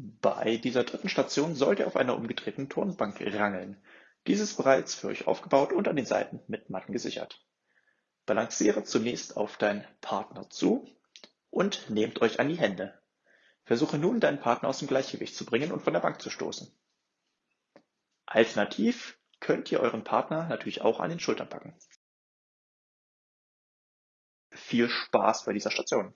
Bei dieser dritten Station sollt ihr auf einer umgedrehten Turnbank rangeln. Dies ist bereits für euch aufgebaut und an den Seiten mit Matten gesichert. Balanciere zunächst auf deinen Partner zu und nehmt euch an die Hände. Versuche nun, deinen Partner aus dem Gleichgewicht zu bringen und von der Bank zu stoßen. Alternativ könnt ihr euren Partner natürlich auch an den Schultern packen. Viel Spaß bei dieser Station!